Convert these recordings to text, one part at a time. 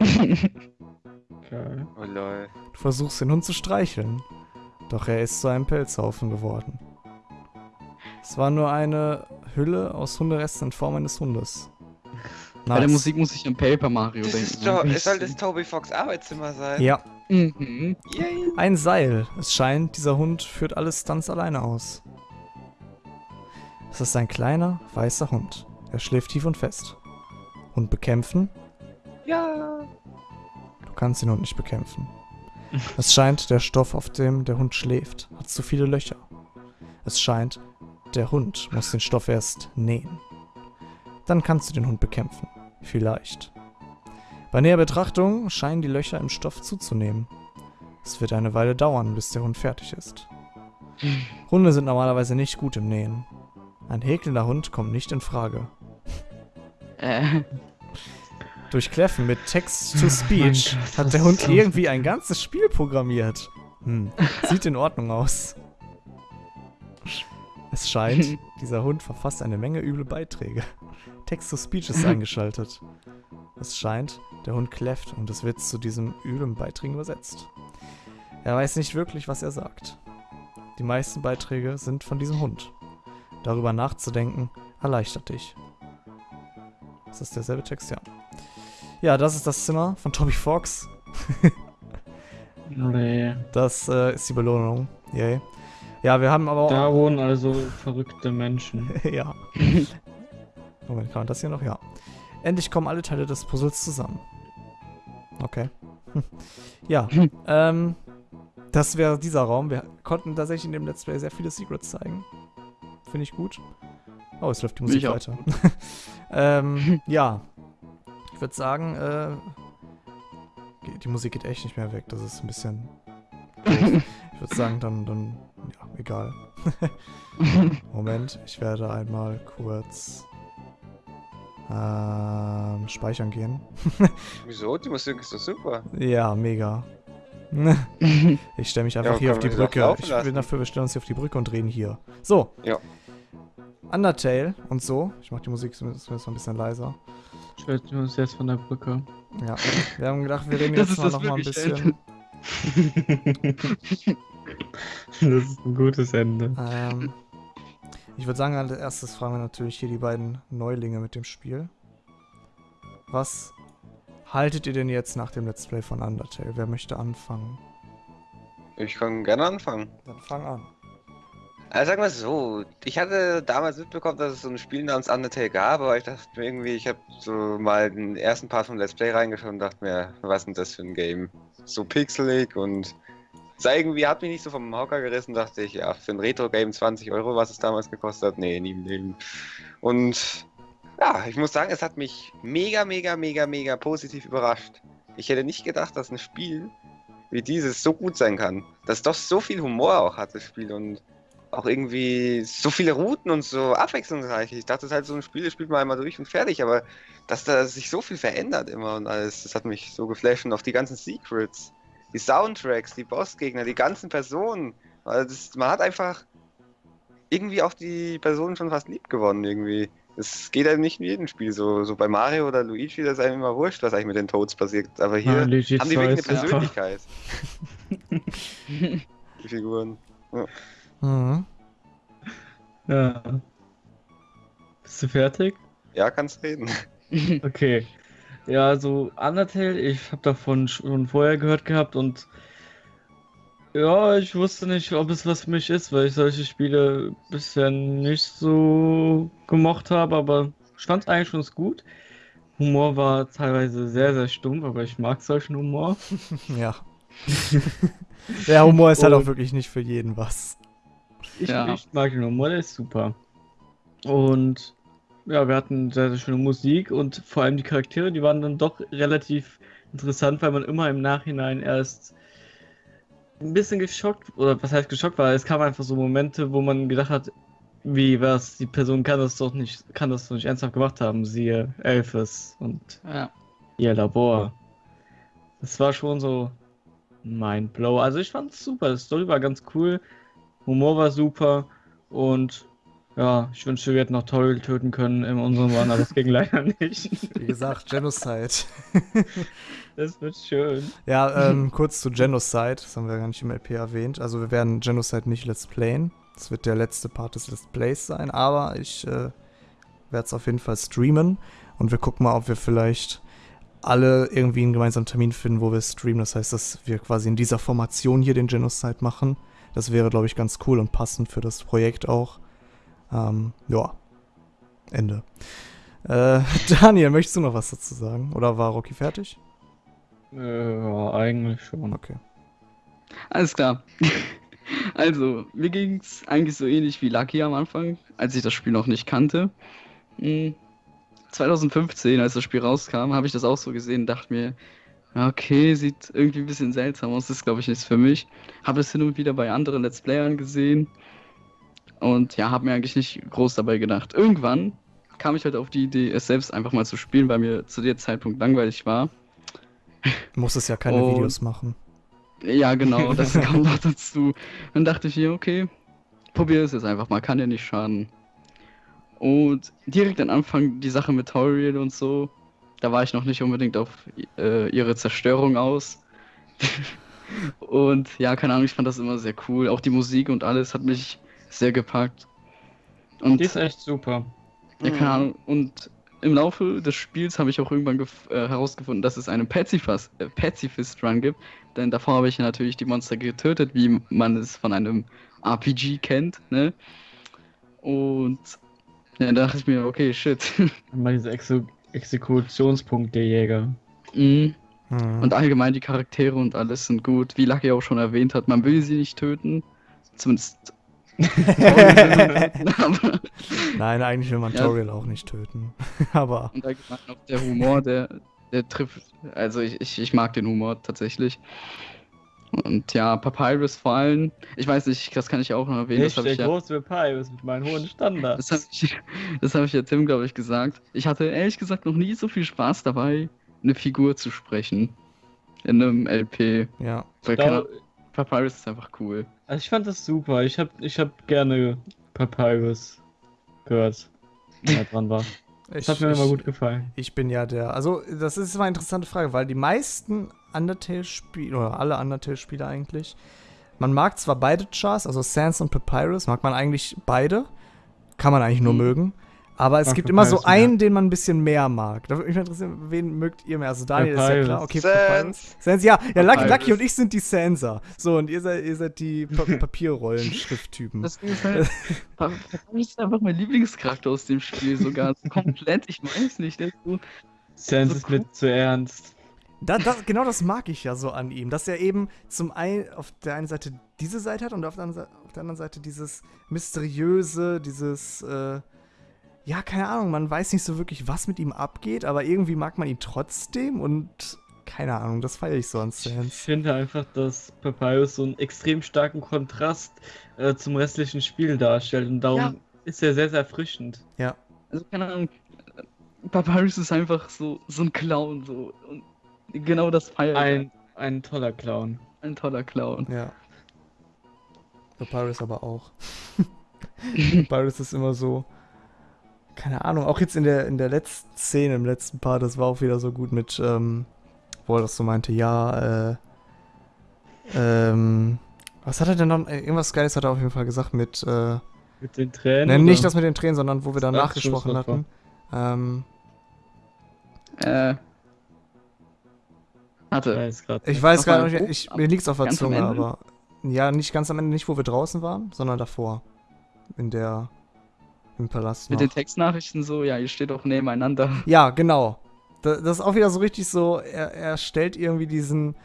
Geil. Oh lol. Du versuchst den Hund zu streicheln, doch er ist zu einem Pelzhaufen geworden. Es war nur eine Hülle aus Hunderesten in Form eines Hundes. Bei der Nice. Musik muss ich an Paper Mario Das denken. ist doch, es soll das Toby Fox Arbeitszimmer sein. Ja, Mhm. Yay. ein Seil. Es scheint, dieser Hund führt alle Stunts alleine aus. Es ist ein kleiner, weißer Hund. Er schläft tief und fest. Hund bekämpfen? Ja. Du kannst den Hund nicht bekämpfen. Es scheint, der Stoff, auf dem der Hund schläft, hat zu viele Löcher. Es scheint, der Hund muss den Stoff erst nähen. Dann kannst du den Hund bekämpfen. Vielleicht. Bei näher Betrachtung scheinen die Löcher im Stoff zuzunehmen. Es wird eine Weile dauern, bis der Hund fertig ist. Hunde sind normalerweise nicht gut im Nähen. Ein häkelnder Hund kommt nicht in Frage. Äh, Durch Kläffen mit Text-to-Speech hat der Hund irgendwie ein ganzes Spiel programmiert. Hm. Sieht in Ordnung aus. Es scheint, dieser Hund verfasst eine Menge üble Beiträge. Text-to-Speech ist eingeschaltet. Es scheint, der Hund kläfft und es wird zu diesem üblen Beiträgen übersetzt. Er weiß nicht wirklich, was er sagt. Die meisten Beiträge sind von diesem Hund. Darüber nachzudenken erleichtert dich. Ist das derselbe Text? Ja. Ja, das ist das Zimmer von Toby Fox. nee. Das äh, ist die Belohnung. Yay. Ja, wir haben aber auch. Da wohnen also verrückte Menschen. ja. Moment, kann man das hier noch? Ja. Endlich kommen alle Teile des Puzzles zusammen. Okay. Ja, ähm, das wäre dieser Raum. Wir konnten tatsächlich in dem Let's Play sehr viele Secrets zeigen. Finde ich gut. Oh, es läuft die Musik weiter. ähm, ja. Ich würde sagen, äh, die Musik geht echt nicht mehr weg. Das ist ein bisschen. ich würde sagen, dann, dann, ja, egal. Moment, ich werde einmal kurz ähm, speichern gehen. Wieso? Die Musik ist doch super. Ja, mega. Ich stelle mich einfach Ja, hier auf die Brücke. Ich bin dafür, wir stellen uns hier auf die Brücke und reden hier. So. Ja. Undertale und so. Ich mach die Musik zumindest mal ein bisschen leiser. Stellt uns jetzt von der Brücke. Ja. Wir haben gedacht, wir reden Das jetzt mal noch mal ein bisschen. das ist ein gutes Ende. Ähm, ich würde sagen, als erstes fragen wir natürlich hier die beiden Neulinge mit dem Spiel. Was haltet ihr denn jetzt nach dem Let's Play von Undertale? Wer möchte anfangen? Ich kann gerne anfangen. Dann fang an. Also sagen wir es so, ich hatte damals mitbekommen, dass es so ein Spiel namens Undertale gab, aber ich dachte mir irgendwie, ich habe so mal den ersten Part vom Let's Play reingeschaut und dachte mir, was ist denn das für ein Game? So pixelig und es irgendwie hat mich nicht so vom Hocker gerissen, dachte ich, ja, für ein Retro-Game 20 Euro, was es damals gekostet hat, nee, nie im Leben. Und ja, ich muss sagen, es hat mich mega, mega, mega, mega positiv überrascht. Ich hätte nicht gedacht, dass ein Spiel wie dieses so gut sein kann. Dass doch so viel Humor auch hat, das Spiel und auch irgendwie so viele Routen und so abwechslungsreich. Ich dachte, es ist halt so ein Spiel, das spielt man einmal durch und fertig, aber dass da sich so viel verändert immer und alles, das hat mich so geflasht und auch die ganzen Secrets, die Soundtracks, die Bossgegner, die ganzen Personen. Also das, man hat einfach irgendwie auch die Personen schon fast lieb gewonnen irgendwie. Es geht halt nicht in jedem Spiel so. So bei Mario oder Luigi, das ist einem immer wurscht, was eigentlich mit den Toads passiert. Aber hier Luigi haben die 2 wirklich eine. Persönlichkeit. die Figuren. Mhm. Ja. Bist du fertig? Ja, kannst reden. Okay. Ja, also Undertale, ich habe davon schon vorher gehört gehabt und ja, ich wusste nicht, ob es was für mich ist, weil ich solche Spiele bisher nicht so gemocht habe, aber ich fand es eigentlich schon gut. Humor war teilweise sehr, sehr stumpf, aber ich mag solchen Humor. Ja. Der Humor ist halt auch wirklich nicht für jeden was. Ich, Ja. ich mag den Humor, der ist super. Und ja, wir hatten sehr, sehr schöne Musik und vor allem die Charaktere, die waren dann doch relativ interessant, weil man immer im Nachhinein erst ein bisschen geschockt, oder was heißt geschockt war, es kamen einfach so Momente, wo man gedacht hat, wie was, die Person kann das doch nicht, kann das doch nicht ernsthaft gemacht haben, siehe Elfes und Ja. ihr Labor. Das war schon so mein Blow. Also ich fand's super. Die Story war ganz cool. Humor war super. Und Ja, ich wünschte, wir hätten noch Toll töten können in unserem Run, aber das ging leider nicht. Wie gesagt, Genocide. Das wird schön. Ja, ähm, kurz zu Genocide, das haben wir gar nicht im LP erwähnt. Also wir werden Genocide nicht Let's Playen. Das wird der letzte Part des Let's Plays sein, aber ich äh, werde es auf jeden Fall streamen und wir gucken mal, ob wir vielleicht alle irgendwie einen gemeinsamen Termin finden, wo wir streamen. Das heißt, dass wir quasi in dieser Formation hier den Genocide machen. Das wäre, glaube ich, ganz cool und passend für das Projekt auch. Ähm, ja. Ende. Äh, Daniel, möchtest du noch was dazu sagen? Oder war Rocky fertig? Äh, ja, eigentlich schon. Okay. Alles klar. Also, mir ging es eigentlich so ähnlich wie Lucky am Anfang, als ich das Spiel noch nicht kannte. Hm, 2015, als das Spiel rauskam, habe ich das auch so gesehen und dachte mir, okay, sieht irgendwie ein bisschen seltsam aus, das ist glaube ich nichts für mich. Habe es hin und wieder bei anderen Let's Playern gesehen und ja, habe mir eigentlich nicht groß dabei gedacht. Irgendwann kam ich halt auf die Idee, es selbst einfach mal zu spielen, weil mir zu dem Zeitpunkt langweilig war. Du musstest ja keine Und- Videos machen. Ja, genau, das kam noch dazu. Dann dachte ich mir, okay, probier es jetzt einfach mal, kann ja nicht schaden. Und direkt am Anfang die Sache mit Toriel und so, da war ich noch nicht unbedingt auf äh, ihre Zerstörung aus. und ja, keine Ahnung, ich fand das immer sehr cool. Auch die Musik und alles hat mich sehr gepackt. Und Die ist echt super. ja, keine Ahnung. Und im Laufe des Spiels habe ich auch irgendwann äh, herausgefunden, dass es einen Pacifist, äh, Pacifist Run gibt. Denn davor habe ich natürlich die Monster getötet, wie man es von einem RPG kennt, ne? Und ja, da dachte ich mir, okay, shit. Mal diese Exe Exekutionspunkte-Jäger. Mhm. Hm. und allgemein die Charaktere und alles sind gut. Wie Lucky auch schon erwähnt hat, man will sie nicht töten. Zumindest. Nein, eigentlich will man Ja. Toriel auch nicht töten. Aber Und allgemein auch der Humor, der, der trifft. Also ich, ich, ich mag den Humor tatsächlich. Und ja, Papyrus vor allem. Ich weiß nicht, das kann ich auch noch erwähnen. Ich Das habe der ich ja. große Papyrus mit meinen hohen Standards. Das habe ich, das hab ich ja Tim, glaube ich, gesagt. Ich hatte ehrlich gesagt noch nie so viel Spaß dabei, eine Figur zu sprechen. In einem LP. ja. Weil keine, Papyrus ist einfach cool. Also ich fand das super. Ich hab, ich hab gerne Papyrus gehört, wenn er dran war. Ich, Das hat mir ich, immer gut gefallen. Ich bin ja der. Also, das ist immer eine interessante Frage, weil die meisten Undertale-Spiele, oder alle Undertale-Spiele eigentlich, man mag zwar beide Chars, also Sans und Papyrus, mag man eigentlich beide. Kann man eigentlich nur Mhm. mögen. Aber es Mag gibt immer so Papyrus mehr. einen, den man ein bisschen mehr mag. Da würde mich interessieren, wen mögt ihr mehr? Also Daniel ist ja Papyrus. klar. Okay, Sans. Papyrus. Sans, ja. Ja, Lucky, Papyrus. Lucky und ich sind die Sansa. So, und ihr seid, ihr seid die pa Papierrollen-Schrifttypen. Das halt, Papyrus ist einfach mein Lieblingscharakter aus dem Spiel sogar. So komplett, ich weiß nicht. Der ist so, Sans So ist mir zu ernst. Da, das, genau das mag ich ja so an ihm, dass er eben zum einen auf der einen Seite diese Seite hat und auf der anderen, Seite, auf der anderen Seite dieses mysteriöse, dieses, äh, ja, keine Ahnung, man weiß nicht so wirklich, was mit ihm abgeht, aber irgendwie mag man ihn trotzdem und keine Ahnung, das feiere ich so an Ich Sans. finde einfach, dass Papyrus so einen extrem starken Kontrast äh, zum restlichen Spiel darstellt und darum Ja. ist er sehr, sehr erfrischend. Ja, also keine Ahnung. Papyrus ist einfach so, so ein Clown. So. Und genau das feiert Ein, ein toller Clown. ein toller Clown. ja. Papyrus aber auch. Papyrus ist immer so, keine Ahnung, auch jetzt in der, in der letzten Szene, im letzten Part, das war auch wieder so gut mit, ähm, wo er das so meinte, ja, äh, ähm, was hat er denn noch, äh, irgendwas Geiles hat er auf jeden Fall gesagt mit, äh, Mit den Tränen. ne, oder? nicht das mit den Tränen, sondern wo wir danach Ach, gesprochen Schlusswort hatten. Ähm, Äh. Weiß grad ich weiß gar nicht, ich, mir liegt's auf der Zunge, aber, ja, nicht ganz am Ende, nicht wo wir draußen waren, sondern davor. In der, im Palast Mit noch. den Textnachrichten so, ja, ihr steht auch nebeneinander. Ja, genau. Da- Das ist auch wieder so richtig so, er, er stellt irgendwie diesen,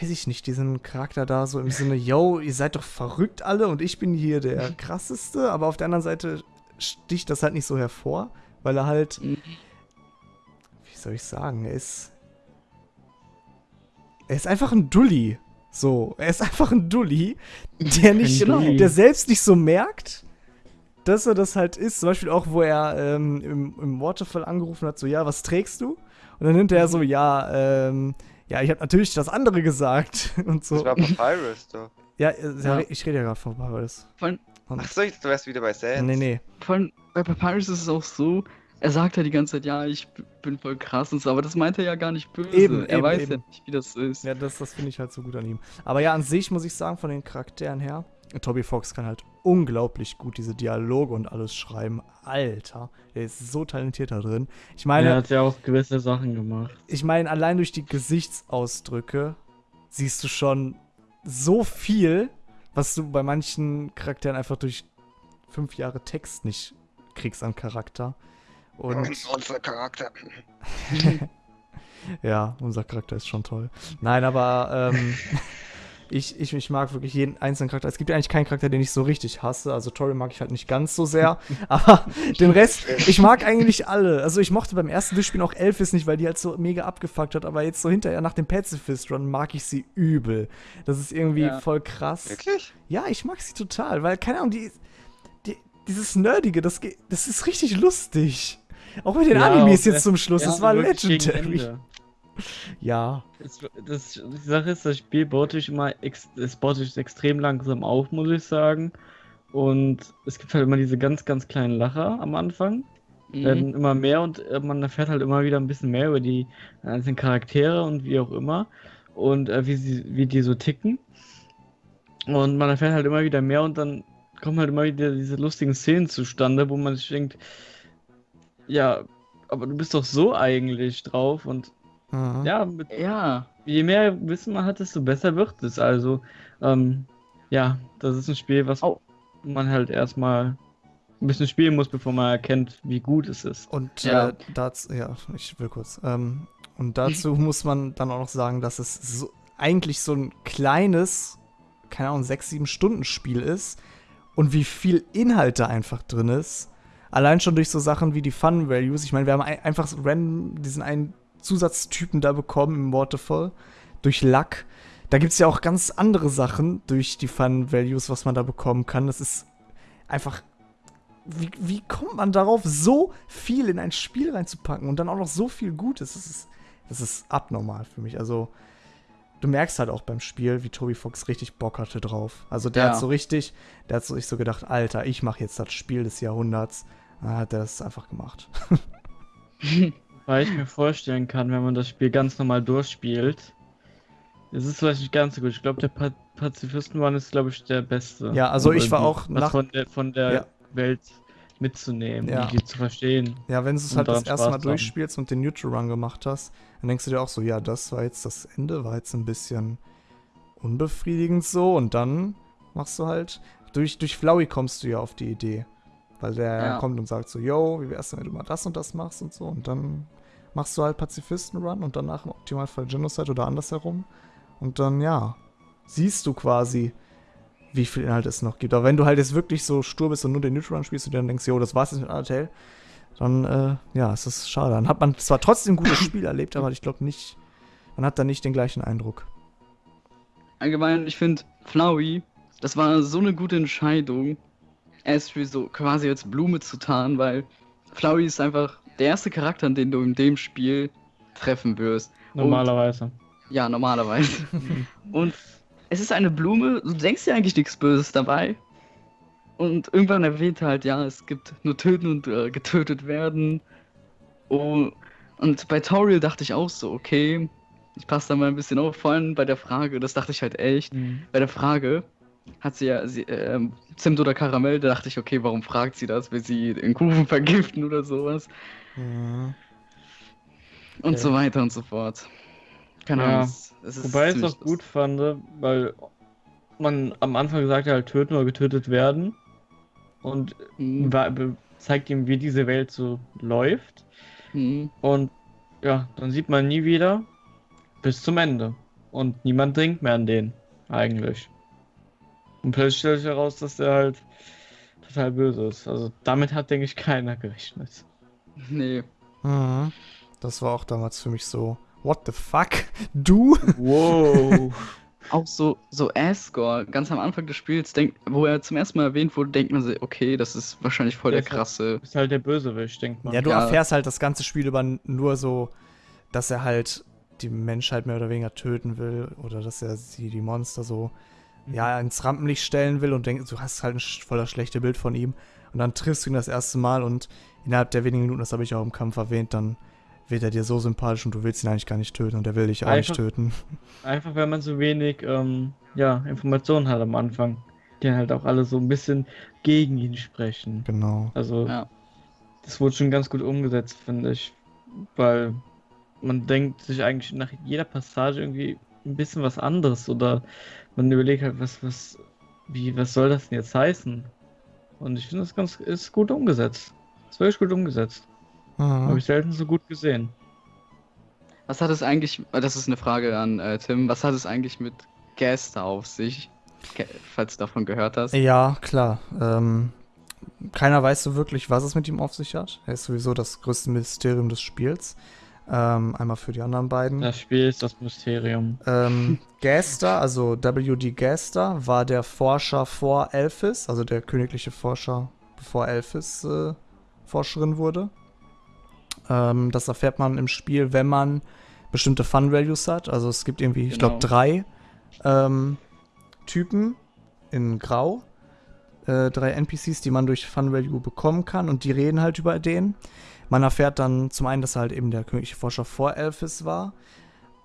weiß ich nicht, diesen Charakter da so im Sinne, yo, ihr seid doch verrückt alle und ich bin hier der krasseste, aber auf der anderen Seite sticht das halt nicht so hervor, weil er halt, Mhm. wie soll ich sagen, er ist, er ist einfach ein Dulli. So, er ist einfach ein Dulli, der nicht, Genau. der selbst nicht so merkt, dass er das halt ist. Zum Beispiel auch, wo er ähm, im, im Waterfall angerufen hat, so, ja, was trägst du? Und dann hinterher so, ja, ähm, ja, ich habe natürlich das andere gesagt und so. Das war Papyrus, doch. Ja, äh, Ja. ich rede ja gerade von Paris. Und, Ach so, ich- du wärst wieder bei Sans. nee, nee. Vor allem bei Papyrus ist es auch so, er sagt ja die ganze Zeit, ja, ich bin voll krass und so, aber das meint er ja gar nicht böse. Eben, er eben, weiß eben. ja nicht, wie das ist. Ja, das, das finde ich halt so gut an ihm. Aber ja, an sich muss ich sagen, von den Charakteren her, Toby Fox kann halt unglaublich gut diese Dialoge und alles schreiben. Alter, der ist so talentiert da drin. Ich meine, er hat ja auch gewisse Sachen gemacht. ich meine, allein durch die Gesichtsausdrücke siehst du schon so viel, was du bei manchen Charakteren einfach durch fünf Jahre Text nicht kriegst an Charakter. Und Unser Charakter. ja, unser Charakter ist schon toll. Nein, aber ähm, ich, ich, ich mag wirklich jeden einzelnen Charakter. Es gibt ja eigentlich keinen Charakter, den ich so richtig hasse. Also Tori mag ich halt nicht ganz so sehr. aber den Rest, ich mag eigentlich alle. Also ich mochte beim ersten Durchspielen auch Elvis nicht, weil die halt so mega abgefuckt hat. Aber jetzt so hinterher nach dem Pacifist Run mag ich sie übel. Das ist irgendwie Ja. voll krass. Wirklich? Ja, ich mag sie total, weil, keine Ahnung, die, die, dieses Nerdige, das, das ist richtig lustig. Auch mit den Ja, Animes jetzt zum Schluss, Ja, das war legendary. Ja. Es, das, die Sache ist, das Spiel baut sich immer ex, es baut sich extrem langsam auf, muss ich sagen. Und es gibt halt immer diese ganz, ganz kleinen Lacher am Anfang. Mhm. Werden immer mehr und äh, man erfährt halt immer wieder ein bisschen mehr über die einzelnen Charaktere und wie auch immer. Und äh, wie, sie, wie die so ticken. Und man erfährt halt immer wieder mehr und dann kommen halt immer wieder diese lustigen Szenen zustande, wo man sich denkt, ja, aber du bist doch so eigentlich drauf und Mhm. ja, mit Ja, je mehr Wissen man hat, desto besser wird es. Also, ähm, ja, das ist ein Spiel, was Au. man halt erstmal ein bisschen spielen muss, bevor man erkennt, wie gut es ist. Und Ja. äh, dazu, ja, ich will kurz. Ähm, und dazu muss man dann auch noch sagen, dass es so, eigentlich so ein kleines, keine Ahnung, sechs, sieben Stunden Spiel ist und wie viel Inhalt da einfach drin ist. Allein schon durch so Sachen wie die Fun Values. Ich meine, wir haben ein, einfach so random diesen einen Zusatztypen da bekommen im Waterfall durch Luck. Da gibt es ja auch ganz andere Sachen durch die Fun Values, was man da bekommen kann. Das ist einfach wie, wie kommt man darauf, so viel in ein Spiel reinzupacken und dann auch noch so viel Gutes? Das ist, das ist abnormal für mich. Also, du merkst halt auch beim Spiel, wie Toby Fox richtig Bock hatte drauf. Also, der Ja. hat so richtig, der hat so, sich so gedacht, Alter, ich mache jetzt das Spiel des Jahrhunderts. Dann hat er das einfach gemacht. Weil ich mir vorstellen kann, wenn man das Spiel ganz normal durchspielt, es ist vielleicht nicht ganz so gut. Ich glaube, der pa Pazifisten-Run ist, glaube ich, der beste. Ja, also ich war auch nach- von der, von der Ja. Welt mitzunehmen, Ja. um die zu verstehen. Ja, wenn du es halt das erste Spaß Mal haben. durchspielst und den Neutral Run gemacht hast, dann denkst du dir auch so, ja, das war jetzt das Ende, war jetzt ein bisschen unbefriedigend so und dann machst du halt, durch, durch Flowey kommst du ja auf die Idee, weil der Ja. kommt und sagt so, yo, wie wär's denn, wenn du mal das und das machst und so und dann machst du halt Pazifisten Run und danach im Optimalfall Genocide oder andersherum und dann, ja, siehst du quasi, wie viel Inhalt es noch gibt. Aber wenn du halt jetzt wirklich so stur bist und nur den Neutral Run spielst und dann denkst, yo, das war's jetzt mit Undertale, dann, äh, ja, es ist schade. Dann hat man zwar trotzdem ein gutes Spiel erlebt, aber ich glaube nicht, man hat da nicht den gleichen Eindruck. allgemein, ich finde, Flowey, das war so eine gute Entscheidung, erst für so quasi als Blume zu tarnen, weil Flowey ist einfach der erste Charakter, den du in dem Spiel treffen wirst. Normalerweise. Ja, normalerweise. Und es ist eine Blume, du denkst dir eigentlich nichts Böses dabei. Und irgendwann erwähnt er halt, ja, es gibt nur töten und äh, getötet werden. Oh, und bei Toriel dachte ich auch so, okay, ich passe da mal ein bisschen auf, vor allem bei der Frage, das dachte ich halt echt. Mhm. Bei der Frage hat sie ja sie, ähm, Zimt oder Karamell, da dachte ich, okay, warum fragt sie das? Will sie den Kuchen vergiften oder sowas? Und Okay. so weiter und so fort. Keine Ja. Ahnung. es- es ist Wobei ich es auch gut fand, weil man am Anfang gesagt hat, halt töten oder getötet werden. Und Mhm. zeigt ihm, wie diese Welt so läuft. Mhm. Und ja, dann sieht man nie wieder bis zum Ende. Und niemand denkt mehr an den, eigentlich. Und plötzlich stellt sich heraus, dass der halt total böse ist. Also damit hat, denke ich, keiner gerechnet. Nee. Mhm. Das war auch damals für mich so, what the fuck? Du? Wow. Auch so, so Asgore, ganz am Anfang des Spiels, denk, wo er zum ersten Mal erwähnt wurde, denkt man sich, okay, das ist wahrscheinlich voll der Das ist- krasse. ist halt der Bösewicht, denkt man. Ja, du Ja. erfährst halt das ganze Spiel über nur so, dass er halt die Menschheit mehr oder weniger töten will oder dass er sie, die Monster so ja, ins Rampenlicht stellen will und denkst, du hast halt ein voller schlechte Bild von ihm. Und dann triffst du ihn das erste Mal und innerhalb der wenigen Minuten, das habe ich auch im Kampf erwähnt, dann wird er dir so sympathisch und du willst ihn eigentlich gar nicht töten und er will dich auch nicht Einfach- töten. Einfach, weil man so wenig ähm, ja, Informationen hat am Anfang, die halt auch alle so ein bisschen gegen ihn sprechen. Genau. Also, Ja. das wurde schon ganz gut umgesetzt, finde ich. Weil man denkt sich eigentlich nach jeder Passage irgendwie ein bisschen was anderes oder man überlegt halt, was, was, wie, was soll das denn jetzt heißen? Und ich finde, das ganz, ist gut umgesetzt. Ist wirklich gut umgesetzt. Mhm. Habe ich selten so gut gesehen. Was hat es eigentlich, äh, das ist eine Frage an äh, Tim, was hat es eigentlich mit Gaster auf sich? Falls du davon gehört hast. Ja, klar. Ähm, keiner weiß so wirklich, was es mit ihm auf sich hat. Er ist sowieso das größte Mysterium des Spiels. Ähm, einmal für die anderen beiden. Das Spiel ist das Mysterium. Ähm, Gaster, also W.D. Gaster, war der Forscher vor Elphys, also der königliche Forscher, bevor Elphys äh, Forscherin wurde. Ähm, das erfährt man im Spiel, wenn man bestimmte Fun Values hat. Also es gibt irgendwie, ich glaube, Genau. drei ähm, Typen in Grau. Äh, drei NPCs, die man durch Fun Value bekommen kann und die reden halt über den. Man erfährt dann zum einen, dass er halt eben der königliche Forscher vor Elphys war.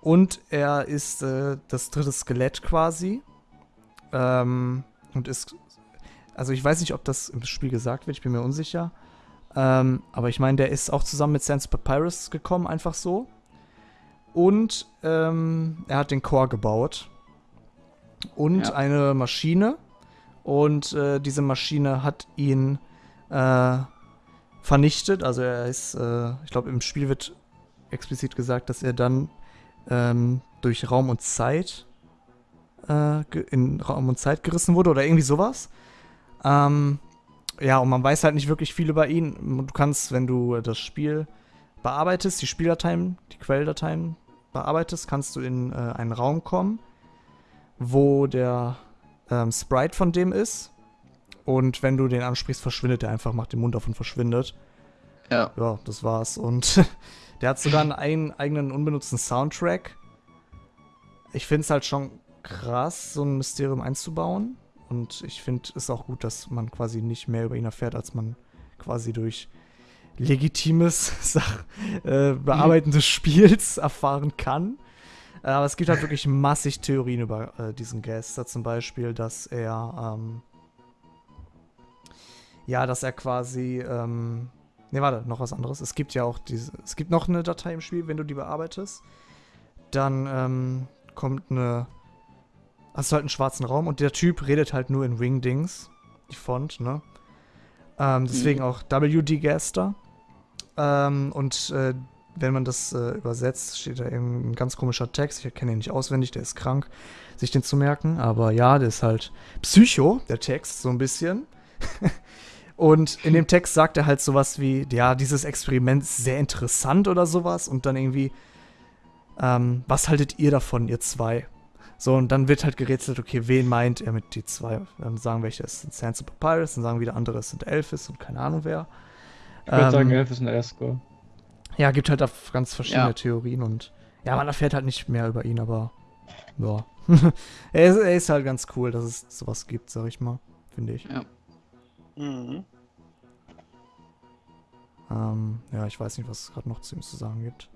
Und er ist äh, das dritte Skelett quasi. Ähm, und ist. Also ich weiß nicht, ob das im Spiel gesagt wird, ich bin mir unsicher. Ähm, aber ich meine, der ist auch zusammen mit Sans Papyrus gekommen, einfach so. Und ähm, er hat den Core gebaut. Und Ja. eine Maschine. Und äh, diese Maschine hat ihn äh, vernichtet. Also er ist, äh, ich glaube, im Spiel wird explizit gesagt, dass er dann ähm, durch Raum und Zeit äh, in Raum und Zeit gerissen wurde oder irgendwie sowas. Ähm, ja, und man weiß halt nicht wirklich viel über ihn. Du kannst, wenn du das Spiel bearbeitest, die Spieldateien, die Quelldateien bearbeitest, kannst du in äh, einen Raum kommen, wo der ähm, Sprite von dem ist. Und wenn du den ansprichst, verschwindet er einfach, macht den Mund auf und verschwindet. Ja. Ja, das war's. Und der hat sogar einen ein- eigenen unbenutzten Soundtrack. Ich finde es halt schon krass, so ein Mysterium einzubauen. Und ich finde es auch gut, dass man quasi nicht mehr über ihn erfährt, als man quasi durch legitimes Sach äh, Bearbeiten des Spiels erfahren kann. Äh, Aber es gibt halt wirklich massig Theorien über äh, diesen Gaster. Zum Beispiel, dass er, ähm, ja, dass er quasi, ähm, ne, warte, noch was anderes. Es gibt ja auch diese, es gibt noch eine Datei im Spiel, wenn du die bearbeitest, dann ähm, kommt eine, hast du halt einen schwarzen Raum und der Typ redet halt nur in Wingdings, die Font, ne? Ähm, deswegen Mhm. auch WD Gaster. Ähm, und äh, wenn man das äh, übersetzt, steht da eben ein ganz komischer Text. Ich erkenne ihn nicht auswendig, der ist krank, sich den zu merken. Aber ja, der ist halt Psycho, der Text, so ein bisschen. und in dem Text sagt er halt sowas wie, ja, dieses Experiment ist sehr interessant oder sowas. Und dann irgendwie, ähm, was haltet ihr davon, ihr zwei? So, und dann wird halt gerätselt, okay, wen meint er mit die zwei? Dann sagen welche, es sind Sansa Papyrus, dann sagen wieder andere, es sind Elphys und keine Ahnung wer. Ich würde Ähm, sagen, Elf ist ein Escort. ja, gibt halt da ganz verschiedene Ja. Theorien und ja, man erfährt halt nicht mehr über ihn, aber ja. er, ist, er ist halt ganz cool, dass es sowas gibt, sag ich mal, finde ich. Mhm. Ähm, ja, ich weiß nicht, was es gerade noch zu ihm zu sagen gibt.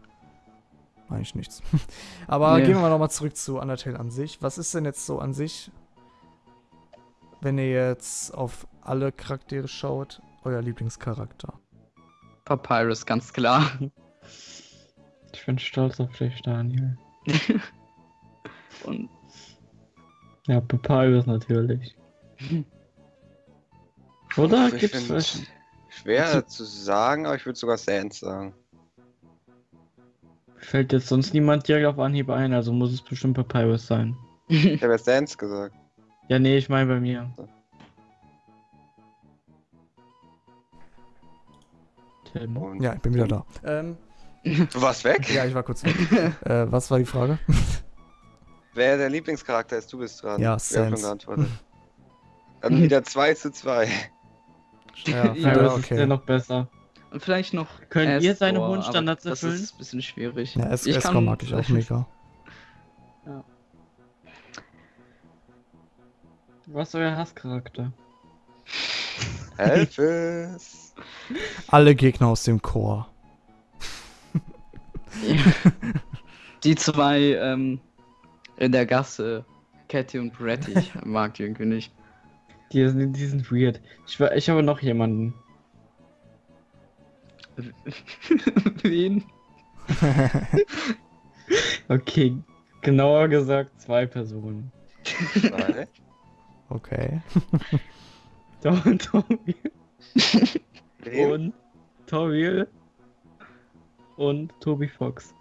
Eigentlich nichts. aber Nee. gehen wir mal nochmal zurück zu Undertale an sich. Was ist denn jetzt so an sich, wenn ihr jetzt auf alle Charaktere schaut, euer Lieblingscharakter? Papyrus, ganz klar. Ich bin stolz auf dich, Daniel. Und Ja, Papyrus natürlich. Oder gibt's find's welche? Schwer zu sagen, aber ich würde sogar Sans sagen. Fällt jetzt sonst niemand direkt auf Anhieb ein, also muss es bestimmt Papyrus sein. Ich habe ja Sans gesagt. Ja, nee, ich meine bei mir. Tim. Und Ja, ich bin wieder da. Ähm, Du warst weg? ja, ich war kurz weg. äh, was war die Frage? Wer der Lieblingscharakter ist, du bist dran. Ja, haben schon Sans. geantwortet. Dann wieder 2 zu 2. Ja, Ja, Papyrus okay. ist ja noch besser. Und vielleicht noch. Könnt ihr seine hohen Standards Das erfüllen? ist ein bisschen schwierig. Ja, es Ich kann- mag ich auch mega. Was ist euer Hasscharakter? Elvis! Alle Gegner aus dem Chor. Die zwei ähm, in der Gasse, Catty und Bretty, ich mag die irgendwie nicht. Die sind, die sind weird. Ich, ich habe noch jemanden. Wen? Okay, genauer gesagt zwei Personen. Zwei. Okay. Tom- Tobi Wen? und Toriel und Tobi Fox.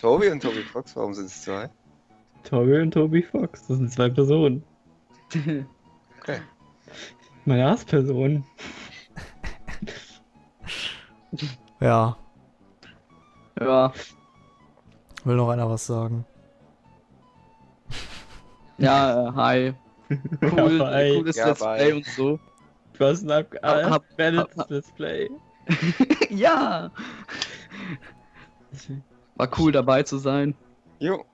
Tobi und Tobi Fox, warum sind es zwei? Toriel und Tobi Fox, das sind zwei Personen. Okay. Meine Hassperson. Ja. ja, Will noch einer was sagen? ja, äh, hi. Cool, Ja, ey, cooles Ja, Let's bye. Play und so. Du hast ein ab Hab- hab- Let's Play. ja, war cool dabei zu sein. Jo.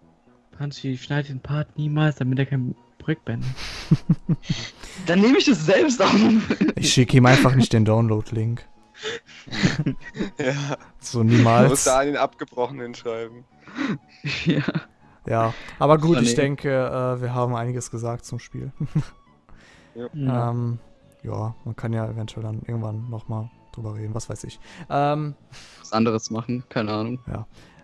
Punchy, schneid den Part niemals, damit er kein Projekt beendet. Dann nehme ich es selbst auf. Ich schicke ihm einfach nicht den Download-Link. Ja. So Du musst niemals. da an den Abgebrochenen schreiben. ja. Ja. Aber gut, ich denke, äh, wir haben einiges gesagt zum Spiel. Ja. Ähm, ja, man kann ja eventuell dann irgendwann nochmal drüber reden, was weiß ich. Ähm, Was anderes machen, keine Ahnung.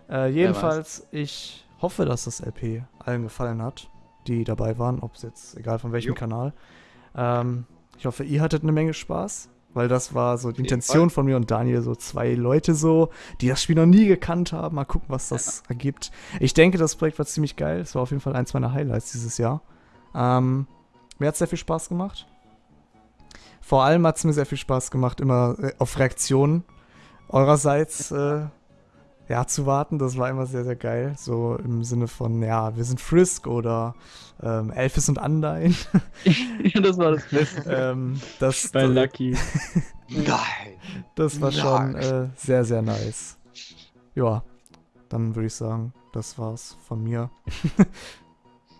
äh, jedenfalls, ich hoffe, dass das LP allen gefallen hat, die dabei waren, ob es jetzt, egal von welchem Jo. Kanal. Ähm, ich hoffe, ihr hattet eine Menge Spaß, weil das war so die Intention von mir und Daniel, so zwei Leute so, die das Spiel noch nie gekannt haben. Mal gucken, was das ergibt. Ich denke, das Projekt war ziemlich geil. Es war auf jeden Fall eins meiner Highlights dieses Jahr. Ähm, mir hat sehr viel Spaß gemacht. Vor allem hat es mir sehr viel Spaß gemacht, immer äh, auf Reaktionen eurerseits äh, ja, zu warten. Das war immer sehr, sehr geil. So im Sinne von, ja, wir sind Frisk oder ähm, Elfis und Undyne. ja, das war das Beste. ähm, das, Bei Lucky. Nein. das war schon äh, sehr, sehr nice. Ja, dann würde ich sagen, das war's von mir.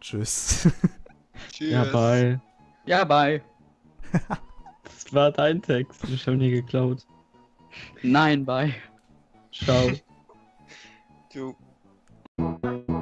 Tschüss. Tschüss. Ja, bye. Ja, bye. Das war dein Text. Ich habe nie geklaut. Nein, bye. Ciao. Ciao.